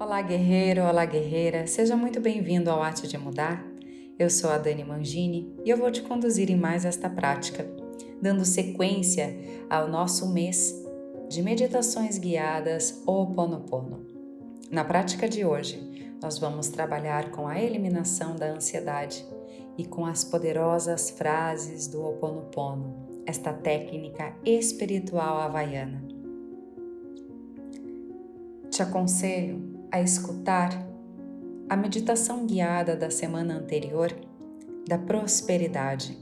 Olá, guerreiro, olá, guerreira, seja muito bem-vindo ao Arte de Mudar. Eu sou a Dani Mangini e eu vou te conduzir em mais esta prática, dando sequência ao nosso mês de meditações guiadas Ho'oponopono. Na prática de hoje, nós vamos trabalhar com a eliminação da ansiedade e com as poderosas frases do Ho'oponopono, esta técnica espiritual havaiana. Te aconselho a escutar a meditação guiada da semana anterior da prosperidade.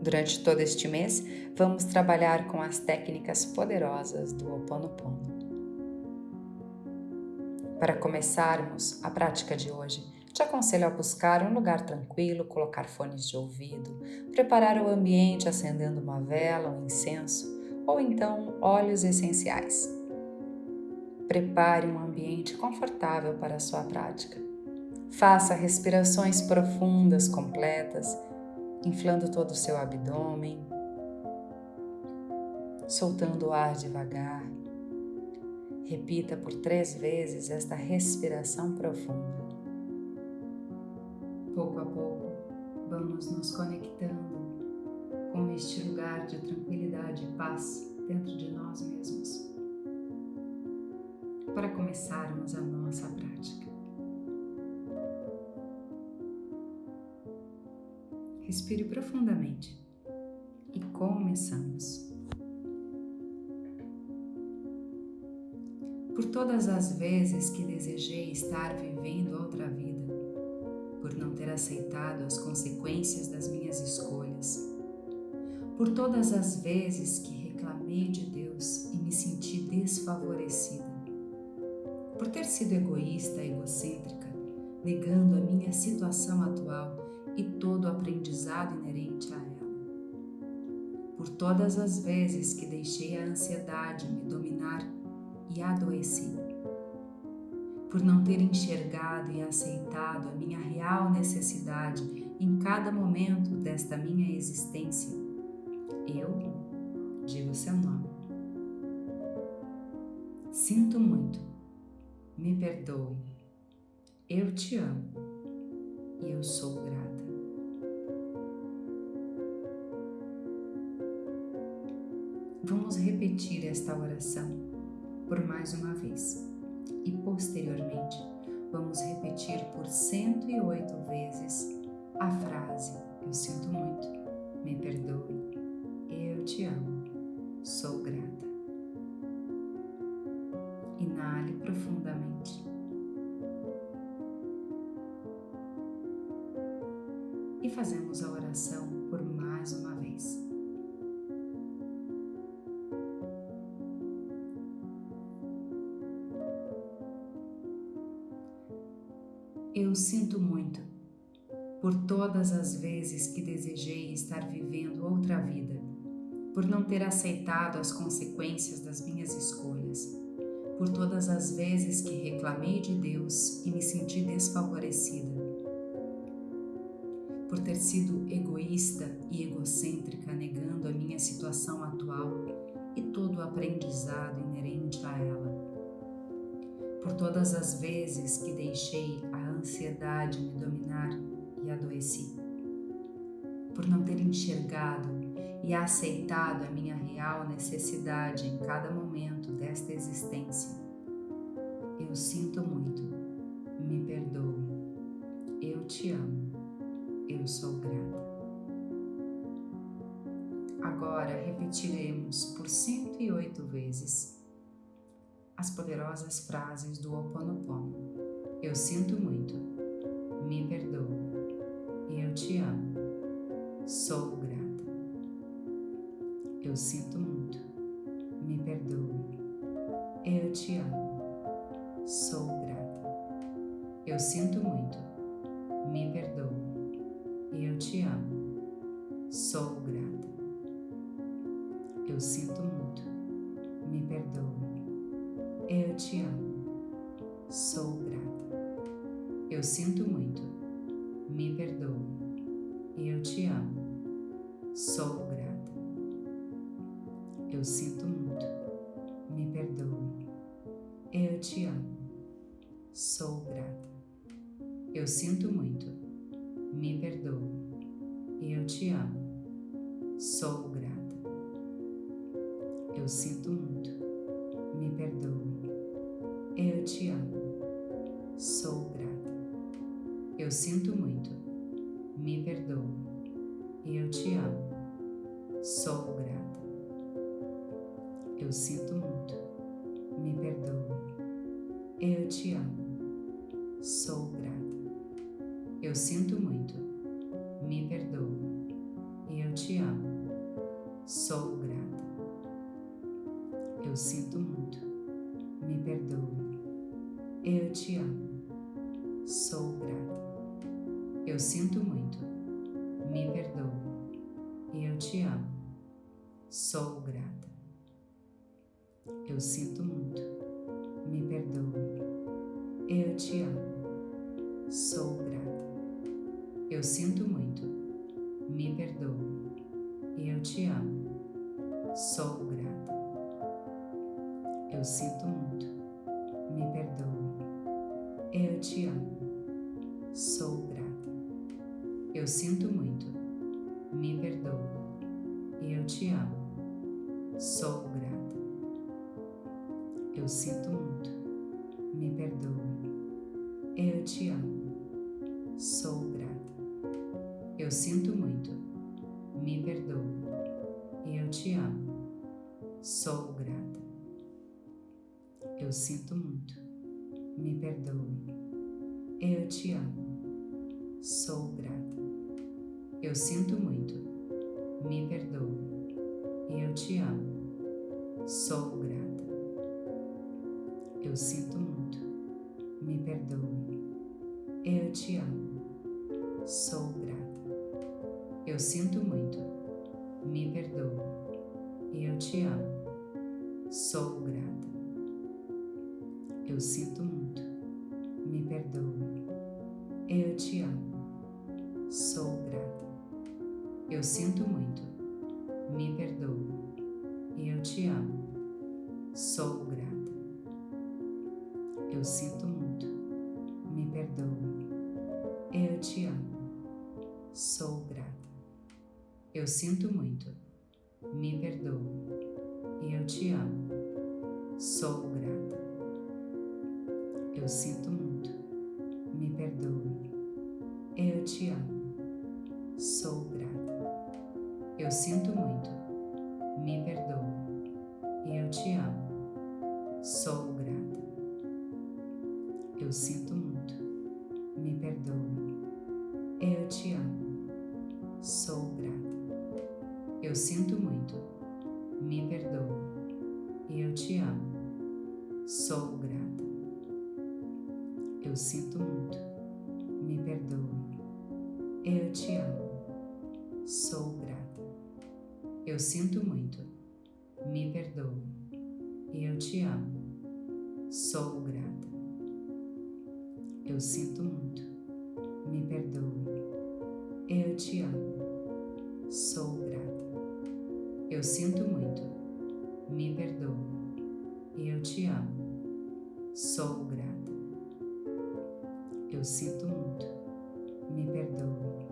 Durante todo este mês, vamos trabalhar com as técnicas poderosas do Ho Oponopono. Para começarmos a prática de hoje, te aconselho a buscar um lugar tranquilo, colocar fones de ouvido, preparar o ambiente acendendo uma vela, um incenso ou então óleos essenciais. Prepare um ambiente confortável para a sua prática. Faça respirações profundas, completas, inflando todo o seu abdômen, soltando o ar devagar. Repita por três vezes esta respiração profunda. Pouco a pouco, vamos nos conectando com este lugar de tranquilidade e paz dentro de nós mesmos para começarmos a nossa prática. Respire profundamente e começamos. Por todas as vezes que desejei estar vivendo outra vida, por não ter aceitado as consequências das minhas escolhas, por todas as vezes que reclamei de Deus e me senti desfavorecida, por ter sido egoísta, egocêntrica, negando a minha situação atual e todo o aprendizado inerente a ela. Por todas as vezes que deixei a ansiedade me dominar e adoeci. Por não ter enxergado e aceitado a minha real necessidade em cada momento desta minha existência, eu digo seu nome. Sinto muito me perdoe. Eu te amo e eu sou grata. Vamos repetir esta oração por mais uma vez e posteriormente vamos repetir por 108 vezes a frase Eu sinto muito, me perdoe, eu te amo, sou grata. Profundamente. E fazemos a oração por mais uma vez. Eu sinto muito por todas as vezes que desejei estar vivendo outra vida, por não ter aceitado as consequências das minhas escolhas por todas as vezes que reclamei de Deus e me senti desfavorecida, por ter sido egoísta e egocêntrica, negando a minha situação atual e todo o aprendizado inerente a ela, por todas as vezes que deixei a ansiedade me dominar e adoeci, por não ter enxergado e aceitado a minha real necessidade em cada momento desta existência. Eu sinto muito, me perdoe, eu te amo, eu sou grata. Agora repetiremos por 108 vezes as poderosas frases do Ho Oponopono. Eu sinto muito, me perdoe, eu te amo, sou grata. Eu sinto muito. Eu sinto muito. Perdoe. Eu te amo. Sou grata. Eu sinto muito. Me perdoe. Eu te amo. Sou grata. Eu sinto muito. Me perdoe. Eu te amo. Sou grata. Eu sinto muito. Me perdoe. Eu te amo. Sou grata. Eu sinto muito. Eu sinto muito. Me perdoe. Eu te amo. Sou grata. Eu sinto muito. Me perdoe. Eu te amo. Sou grata. Eu sinto muito. Me perdoe. Eu te amo. Sou grata. Eu sinto muito. Me perdoe. Eu te amo. Sou Eu sinto muito. Me perdoe. Eu te amo. Sou grata. Eu sinto muito. Me perdoe. Eu te amo. Sou grata. Eu sinto muito. Sou grata. Eu sinto muito. Me perdoe.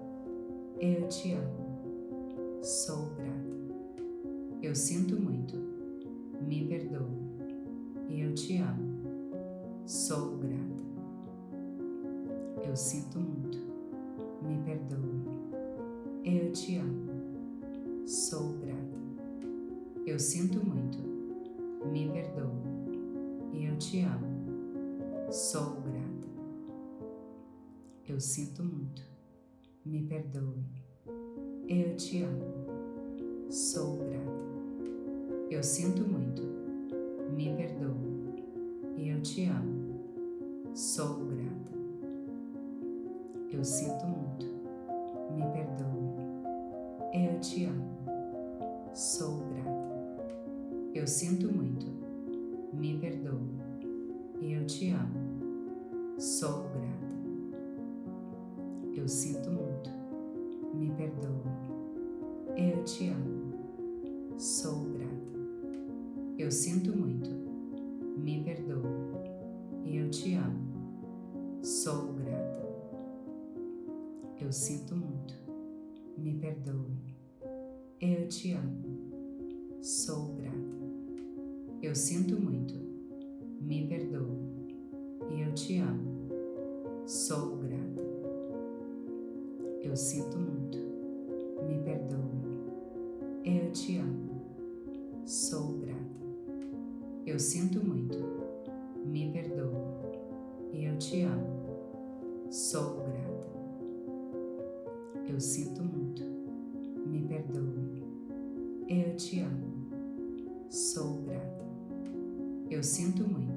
Eu te amo. Sou grata. Eu sinto muito. Me perdoe. Eu te amo. Sou grata. Eu sinto muito. Me perdoe. Eu te amo. Sou grata. Eu sinto muito. Me perdoe. Eu te amo. Sou grata. Eu sinto muito. Me perdoe. Eu te amo. Sou grata. Eu sinto muito. Me perdoe. Eu te amo. Sou grata. Eu sinto muito. Me perdoe. Eu te amo. Sou grata. Eu sinto muito. Me perdoe. Eu te amo. Sou grata. Eu sinto muito. Me perdoe. Eu te amo. Sou grata. Eu sinto muito. Me perdoe. Eu te amo. Sou grata. Eu sinto muito. Me perdoe. Eu te amo. Sou grata. Eu sinto muito. Me perdoe. Eu te amo. Sou grata. Eu sinto muito. Me perdoe. Eu te amo. Sou grata. Eu sinto muito. Me perdoe. Eu te amo. Sou grata. Eu sinto muito. Me perdoe. Eu te amo. Sou grata. Eu sinto muito.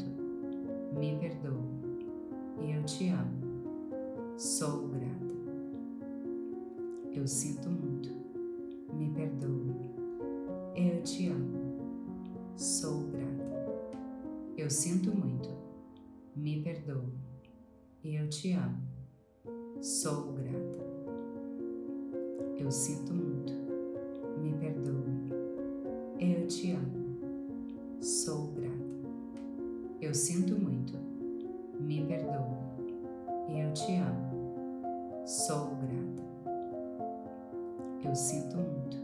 Sinto muito.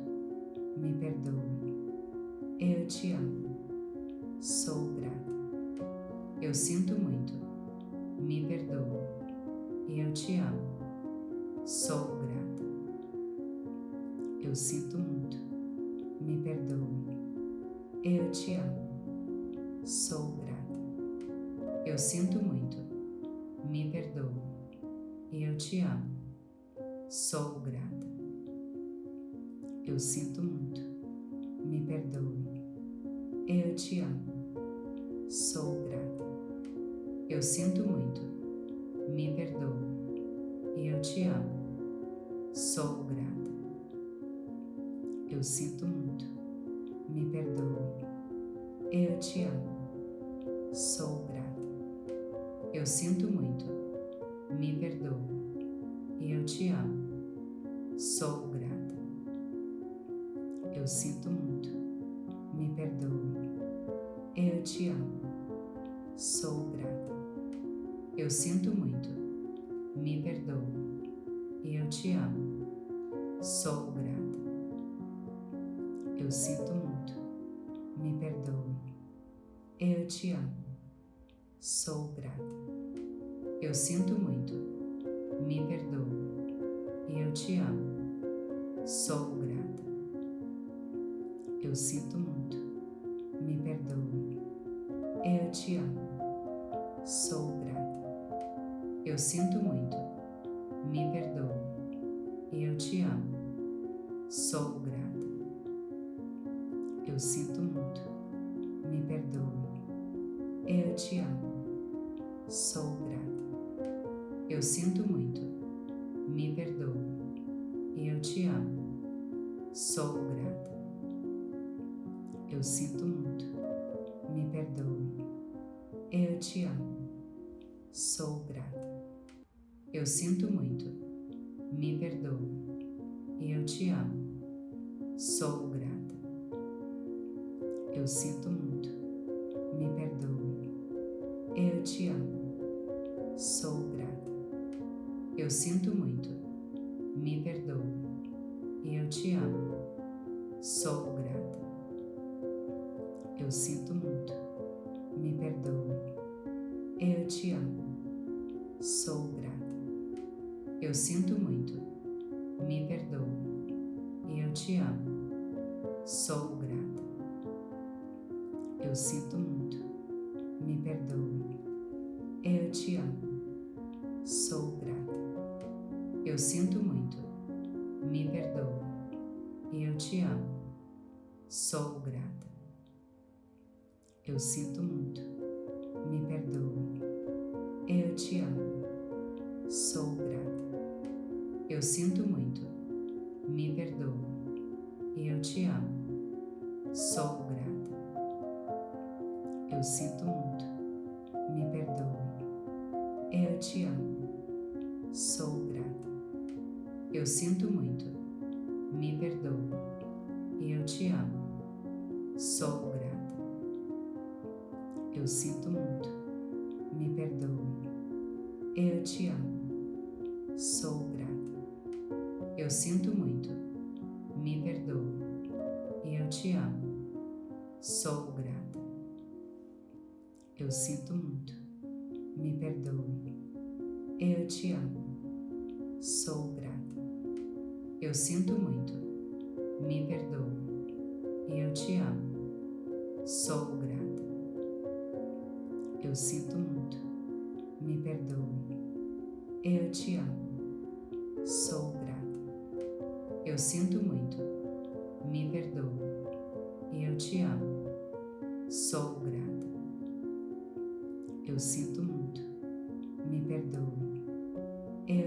Me perdoe. Eu te amo. Sou grata. Eu sinto muito. Me perdoe. Eu te amo. Sou grata. Eu sinto muito. Me perdoe. Eu te amo. Sou grata. Eu sinto muito. Me perdoe. Eu te amo. Sou grata. Eu sinto muito. Me perdoe. Eu te amo. Sou grata. Eu sinto muito. Me perdoe. Eu te amo. Sou grata. Eu sinto muito. Me perdoe. Eu te amo. Sou grata. Eu sinto muito. Me perdoe. Eu te amo. Sou grata. Eu sinto muito. Me perdoe. Eu te amo. Sou grata. Eu sinto muito. Me perdoe. Eu te amo. Sou grata. Eu sinto muito. Me perdoe. Eu te amo. Sou grata. Eu sinto muito. Me perdoe. Eu te amo. Sou grata. Eu sinto muito. Me perdoe. Eu te amo. Sou grata. Eu sinto muito. Me perdoe. Eu te amo. Sou grata. Eu sinto muito. Me perdoe. Eu te amo. Sou grata. Eu sinto muito. Te amo. Sou grata. Eu sinto muito. Me perdoe. Eu te amo. Sou grata. Eu sinto muito. Me perdoe. Eu te amo. Sou grata. Eu sinto muito. Me perdoe. Eu te amo. Sou grata. Eu sinto muito. Me perdoe. Te amo. Sou grata. Eu sinto muito. Me perdoe. Eu te amo. Sou grata. Eu sinto muito. Me perdoe. Eu te amo. Sou grata. Eu sinto muito. Me perdoe. Eu te amo. Sou grata. Eu sinto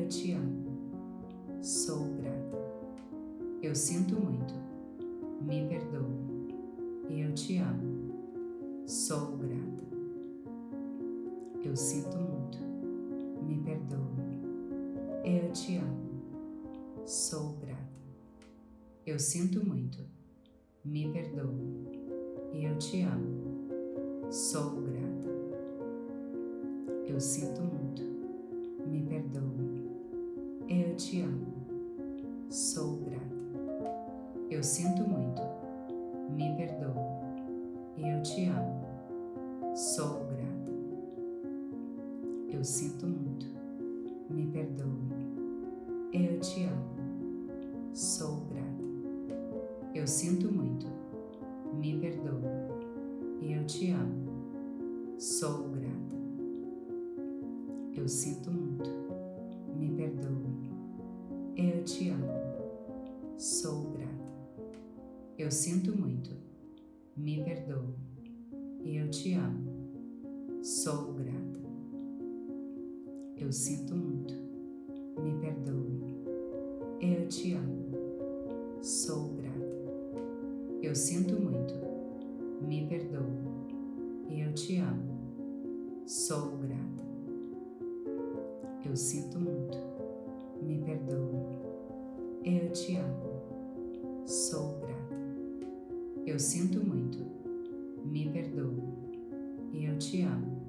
te amo, sou grata. Eu sinto muito, me perdoe. Eu te amo, sou grata. Eu sinto muito, me perdoe. Eu te amo, sou grata. Eu sinto muito, me perdoe. Eu te amo, sinto muito. Me perdoe. Eu te amo. Sou grata. Eu sinto muito. Me perdoe. Eu te amo. Sou grata. Eu sinto muito. Me perdoe. Eu te amo. Sou grata. Eu sinto muito. Me perdoe. Eu te amo. Sou grata. Eu sinto muito. Me perdoe. Eu te amo. Sou grata. Eu sinto muito. Me perdoe. Eu te amo. Sou grata. Eu sinto muito. Me perdoe. Eu te amo.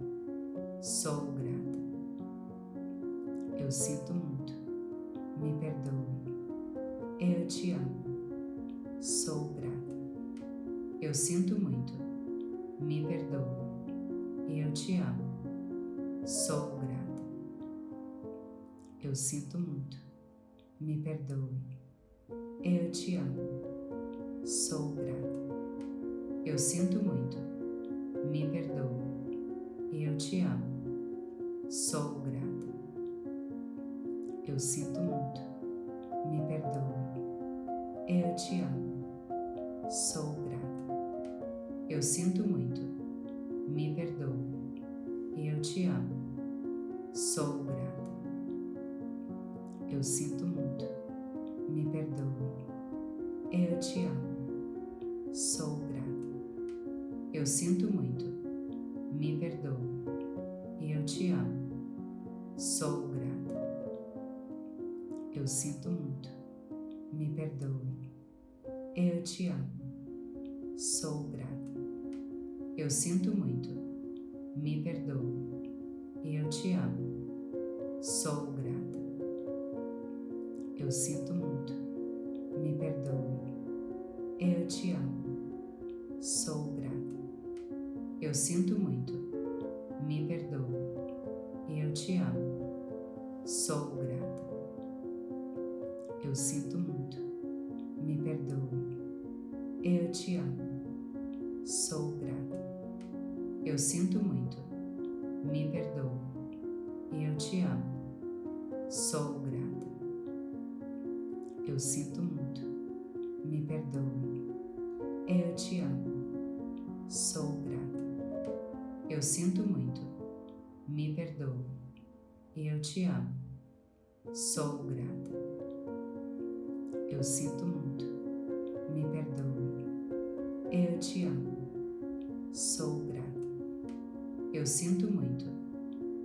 Sou grata. Eu sinto muito. Me perdoe. Eu te amo. Sou. Eu sinto muito. Me perdoe. Eu te amo. Sou grata. Eu sinto muito. Me perdoe. Eu te amo. Sou grata. Eu sinto muito. Me perdoe. Eu te amo. Sou grata. Eu sinto muito. Eu sinto muito. Me perdoe. Eu te amo. Sou grata. Eu sinto muito. Me perdoe. Eu te amo. Sou grata. Eu sinto muito. Me perdoe. Eu te amo. Sou grata. Eu sinto muito. Me perdoe. Eu te amo. Eu sinto muito. Me perdoe. Eu te amo. Sou grata. Eu sinto muito. Sou grata. Eu sinto muito. Me perdoe. Eu te amo. Sou grata. Eu sinto muito. Me perdoe. Eu te amo. Sou grata. Eu sinto muito. Me perdoe. Eu te amo. Sou grata. Eu sinto muito.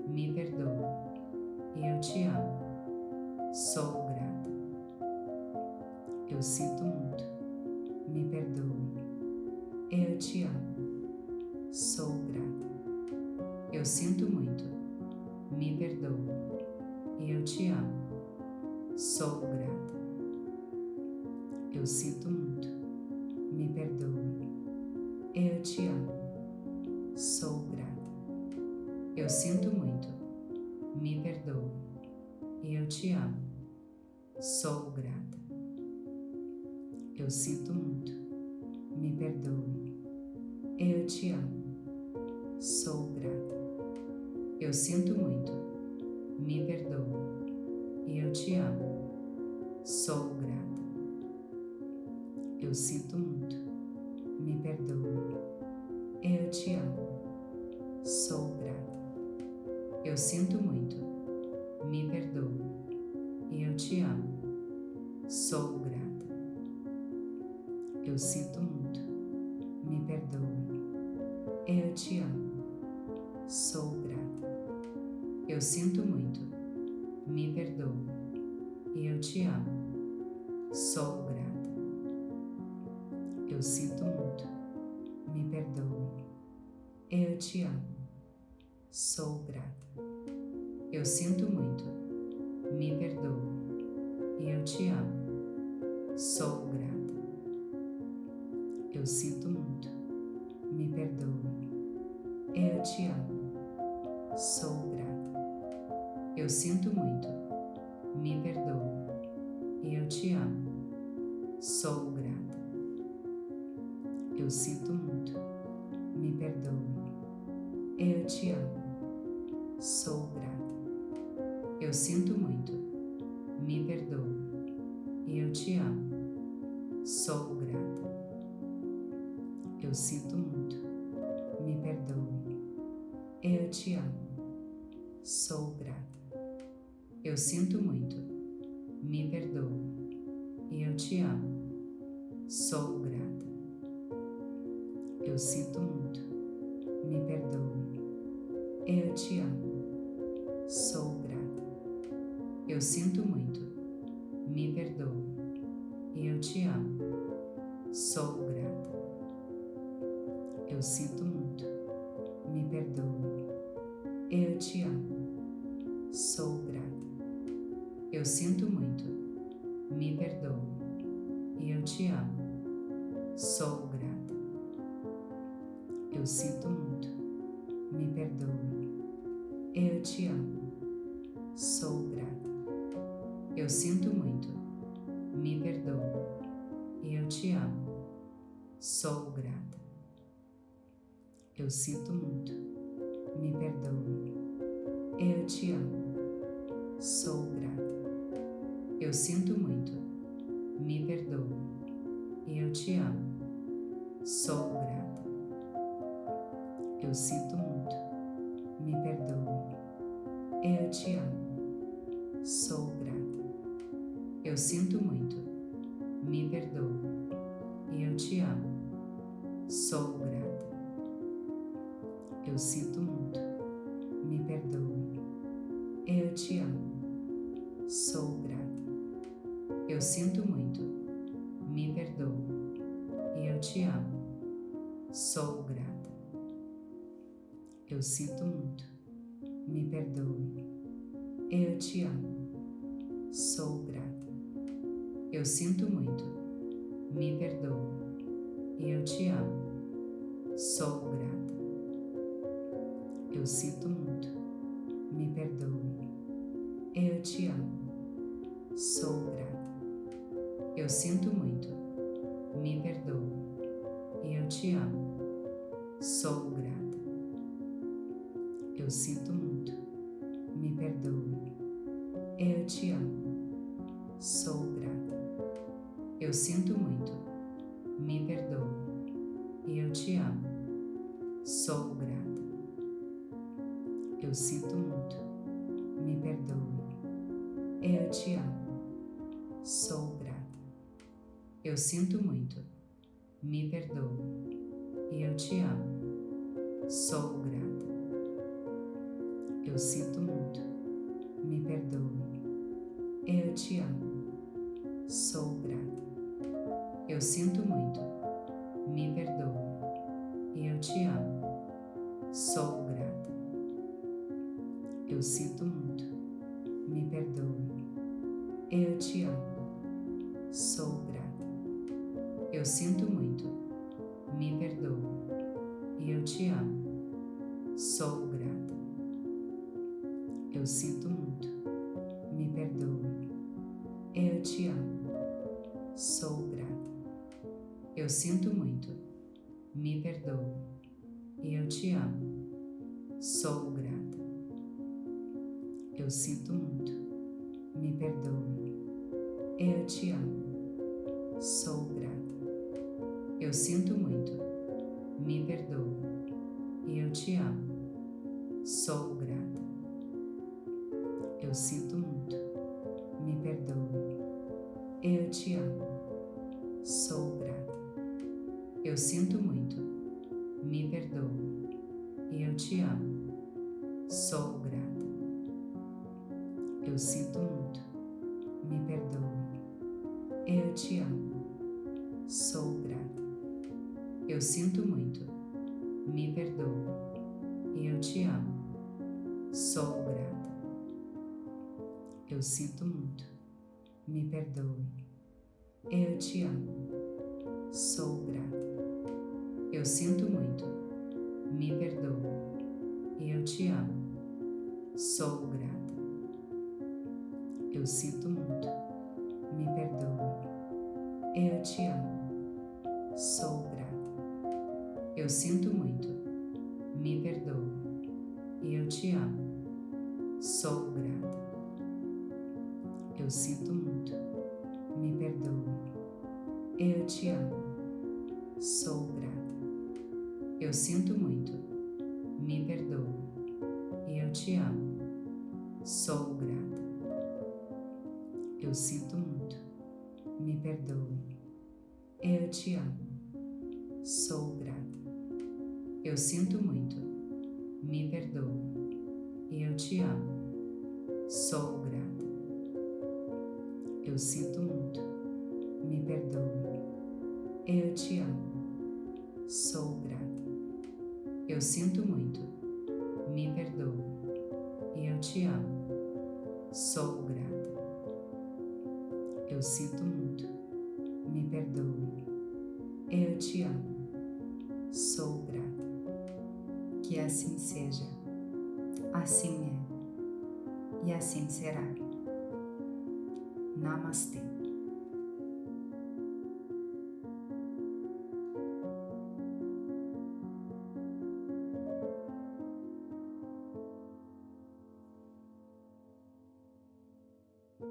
Me perdoe. Eu te amo. Eu te amo. Sou grata. Eu sinto muito. Me perdoe. Eu te amo. Sou grata. Eu sinto muito. Me perdoe. Eu te amo. Sou grata. Eu sinto muito. Me perdoe. Eu te amo. Sou grata. Eu sinto muito. Me perdoe. Eu te amo. Sou grata. Eu sinto muito. Me perdoe. Eu te amo. Sou grata. Eu sinto muito. Me perdoe. Eu te amo. Sou grata. Eu sinto muito. Me perdoe. Eu te amo. Sou grata. Eu sinto Eu sinto muito. Me perdoe. Eu te amo. Sou grata. Eu sinto muito. Me perdoe. Eu te amo. Sou grata. Eu sinto muito. Eu sinto muito. Me perdoe. Eu te amo. Sou grata. Eu sinto muito. Me perdoe. Eu te amo. Sou grata. Eu sinto muito. Me perdoe. Eu te amo. Sou grata. Eu sinto muito. Me perdoe. Eu te amo. Sou grata. Eu sinto muito. Me perdoe. Eu te amo. Sou grata. Eu sinto muito. Me perdoe. Eu te amo. Sou grata. Eu sinto muito. Me perdoe. Eu te amo. Sou grata. Eu sinto muito. Me perdoe. Eu te amo. Sou grata. Eu sinto muito. Me perdoe. Eu te amo. Sou grata. Eu sinto muito. Me perdoe. Eu te amo. Sou grata. Eu sinto muito. Me perdoe. Eu te amo. Sou grata. Eu sinto muito. Me perdoe. Eu te amo. Sou. Eu sinto muito. Me perdoe. Eu te amo. Sou grata. Eu sinto muito. Me perdoe. Eu te amo. Sou grata. Eu sinto muito. Me perdoe. Eu te amo. Sou grata. Eu sinto muito. Me perdoe. Eu te amo. Sou grata. Eu sinto muito. Me perdoe. Eu te amo. Sou grata. Eu sinto muito. Me perdoe. Eu te amo. Sou grata. Eu sinto muito. Me perdoe. Eu te amo. Sou grata. Eu sinto muito. Me perdoe. Eu te amo. Sou grata. Eu sinto muito. Me perdoe. Eu te amo. Sou grata. Eu sinto muito. Me perdoe. Eu te amo. Sou grata. Eu sinto muito. Me perdoe. Eu te amo. Sou grata. Eu sinto muito. Me perdoe. Eu te amo. Sou grata. Eu sinto muito. Me perdoe. Eu te amo. Sou grata. Eu sinto muito. Me perdoe. Eu te amo. Sou grata. Eu sinto muito. Me perdoe. Eu te amo. Sou grata. Eu sinto muito. Me perdoe. Eu te amo. Sou grata. Eu sinto muito. Me perdoe. Eu te amo. Sou grata. Eu sinto muito. Me perdoe. Eu te amo. Sou grata. Eu sinto muito. Me perdoe. Eu te amo. Sou grata. Eu sinto muito. Me perdoe. Eu te amo. Sou grata. Eu sinto muito. Me perdoe. Eu te amo. Sou grata. Eu sinto muito. Me perdoe. Eu te amo. Sou grata. Eu sinto muito. Me perdoe. Eu te amo. Sou grata. Eu sinto muito. Me perdoe. Eu te amo. Sou grata. Eu sinto muito. Me perdoe. Eu te amo. Sou grata. Eu sinto muito. Me perdoe. Eu te amo. Sou grata. Eu sinto muito. Me perdoe. Eu te amo. Sou grata. Eu sinto muito. Me perdoe. Eu te amo. Sou. Eu sinto muito. Me perdoe. Eu te amo. Sou grata. Eu sinto muito. Me perdoe. Eu te amo. Sou grata. Eu sinto muito. Me perdoe. Eu te amo. Sou grata. Eu sinto muito. Me perdoe. Eu te amo. Sou